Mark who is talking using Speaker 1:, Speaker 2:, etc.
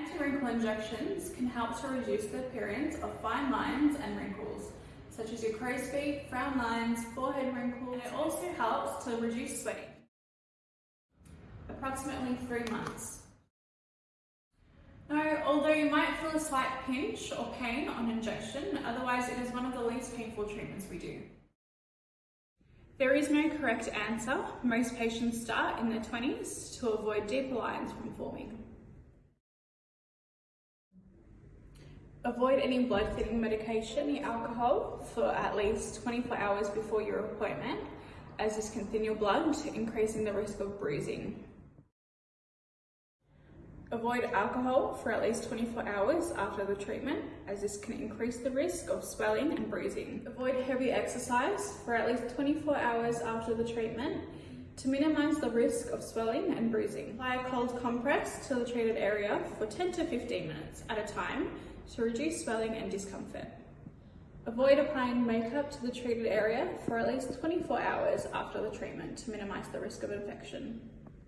Speaker 1: Anti-wrinkle injections can help to reduce the appearance of fine lines and wrinkles, such as your crow's feet, frown lines, forehead wrinkles. And it also helps to reduce sweating. Approximately three months. No, although you might feel a slight pinch or pain on injection, otherwise it is one of the least painful treatments we do. There is no correct answer. Most patients start in their 20s to avoid deeper lines from forming. Avoid any blood thinning medication or alcohol for at least 24 hours before your appointment, as this can thin your blood, increasing the risk of bruising. Avoid alcohol for at least 24 hours after the treatment, as this can increase the risk of swelling and bruising. Avoid heavy exercise for at least 24 hours after the treatment to minimise the risk of swelling and bruising. Apply a cold compress to the treated area for 10 to 15 minutes at a time to reduce swelling and discomfort. Avoid applying makeup to the treated area for at least 24 hours after the treatment to minimise the risk of infection.